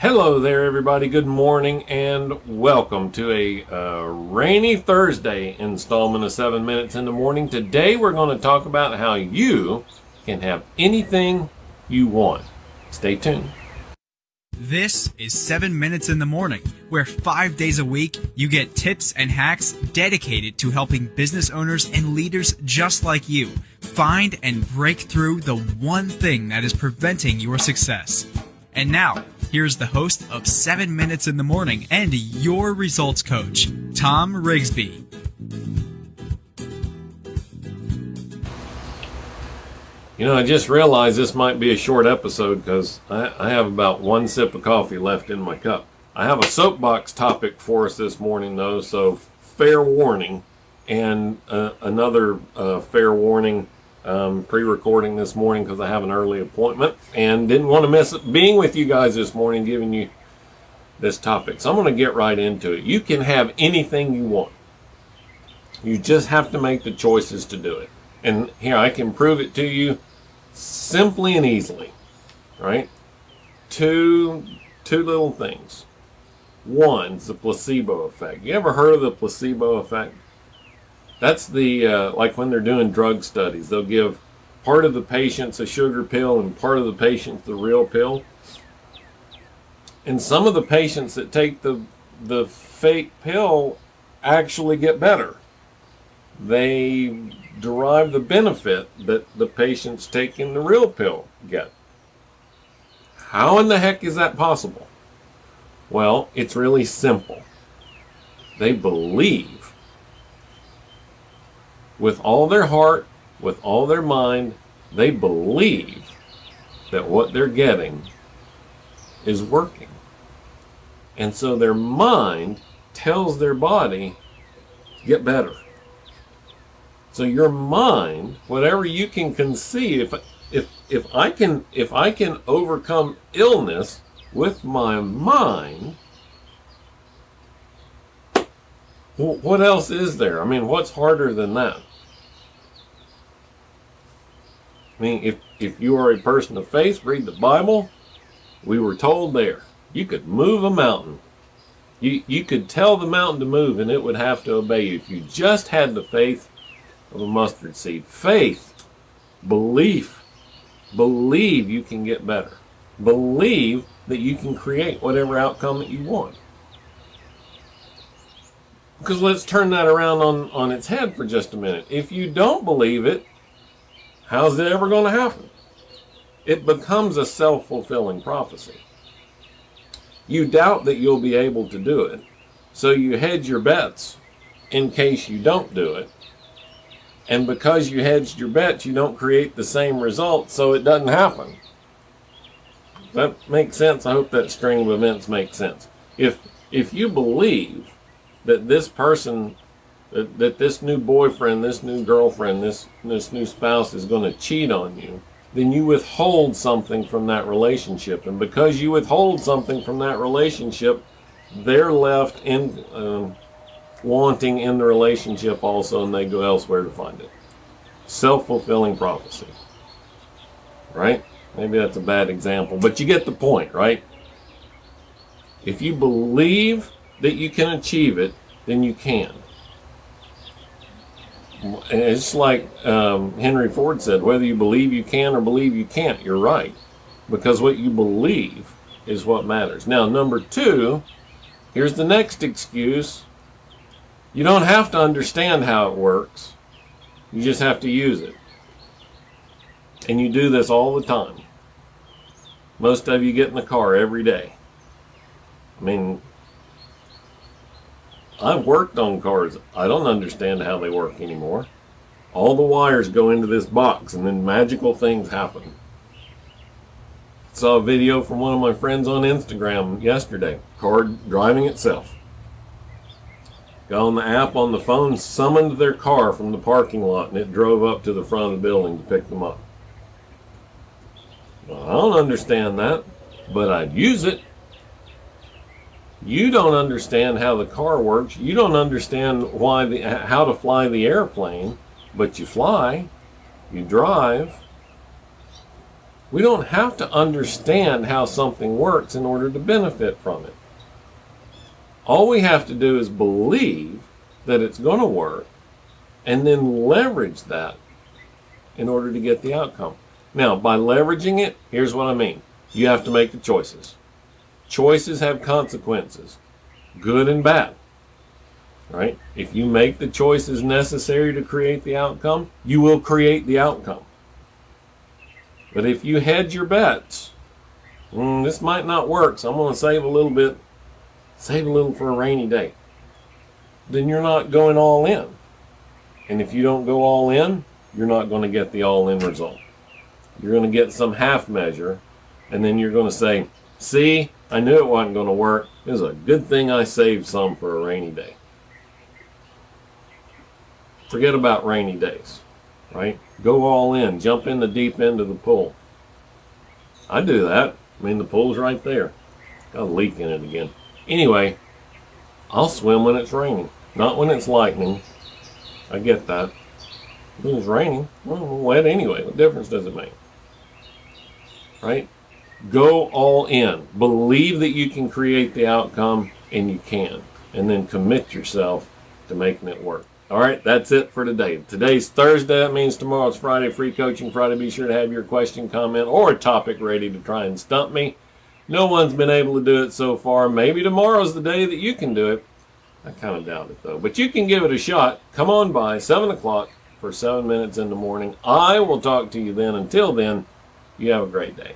Hello there, everybody. Good morning and welcome to a uh, rainy Thursday installment of 7 Minutes in the Morning. Today we're going to talk about how you can have anything you want. Stay tuned. This is 7 Minutes in the Morning, where five days a week you get tips and hacks dedicated to helping business owners and leaders just like you find and break through the one thing that is preventing your success. And now, here's the host of 7 Minutes in the Morning and your results coach, Tom Rigsby. You know, I just realized this might be a short episode because I, I, have about one sip of coffee left in my cup. I have a soapbox topic for us this morning, though, so fair warning. And uh, another uh, fair warning um, pre-recording this morning because I have an early appointment and didn't want to miss being with you guys this morning, giving you this topic. So I'm going to get right into it. You can have anything you want. You just have to make the choices to do it. And here, I can prove it to you simply and easily, right? Two, two little things. One's the placebo effect. You ever heard of the placebo effect? That's the, uh, like when they're doing drug studies, they'll give part of the patients a sugar pill and part of the patients the real pill. And some of the patients that take the, the fake pill actually get better. They derive the benefit that the patients taking the real pill get. How in the heck is that possible? Well, it's really simple. They believe with all their heart, with all their mind, they believe that what they're getting is working. And so their mind tells their body, get better. So your mind, whatever you can conceive, if if if I can if I can overcome illness with my mind, what else is there? I mean, what's harder than that? I mean, if if you are a person of faith, read the Bible. We were told there you could move a mountain. You you could tell the mountain to move, and it would have to obey you if you just had the faith of a mustard seed. Faith, belief, believe you can get better. Believe that you can create whatever outcome that you want. Because let's turn that around on, on its head for just a minute. If you don't believe it, how's it ever going to happen? It becomes a self-fulfilling prophecy. You doubt that you'll be able to do it, so you hedge your bets in case you don't do it and because you hedged your bets, you don't create the same result, so it doesn't happen. That makes sense. I hope that string of events makes sense. If if you believe that this person, that, that this new boyfriend, this new girlfriend, this this new spouse is going to cheat on you, then you withhold something from that relationship, and because you withhold something from that relationship, they're left in. Um, wanting in the relationship also, and they go elsewhere to find it. Self-fulfilling prophecy. Right? Maybe that's a bad example, but you get the point, right? If you believe that you can achieve it, then you can. It's like um, Henry Ford said, whether you believe you can or believe you can't, you're right. Because what you believe is what matters. Now, number two, here's the next excuse you don't have to understand how it works. You just have to use it. And you do this all the time. Most of you get in the car every day. I mean, I've worked on cars. I don't understand how they work anymore. All the wires go into this box and then magical things happen. Saw a video from one of my friends on Instagram yesterday. Car driving itself got on the app on the phone, summoned their car from the parking lot, and it drove up to the front of the building to pick them up. Well, I don't understand that, but I'd use it. You don't understand how the car works. You don't understand why the how to fly the airplane, but you fly, you drive. We don't have to understand how something works in order to benefit from it. All we have to do is believe that it's going to work and then leverage that in order to get the outcome. Now, by leveraging it, here's what I mean you have to make the choices. Choices have consequences, good and bad. Right? If you make the choices necessary to create the outcome, you will create the outcome. But if you hedge your bets, mm, this might not work, so I'm going to save a little bit, save a little for a rainy day, then you're not going all in. And if you don't go all in, you're not going to get the all in result. You're going to get some half measure, and then you're going to say, See, I knew it wasn't going to work. It was a good thing I saved some for a rainy day. Forget about rainy days, right? Go all in, jump in the deep end of the pool. I do that. I mean, the pool's right there. Got a leak in it again. Anyway, I'll swim when it's raining, not when it's lightning. I get that. It was raining, well, wet anyway. What difference does it make? Right? Go all in. Believe that you can create the outcome, and you can. And then commit yourself to making it work. All right, that's it for today. Today's Thursday. That means tomorrow's Friday, free coaching Friday. Be sure to have your question, comment, or topic ready to try and stump me. No one's been able to do it so far. Maybe tomorrow's the day that you can do it. I kind of doubt it though. But you can give it a shot. Come on by 7 o'clock for 7 minutes in the morning. I will talk to you then. Until then, you have a great day.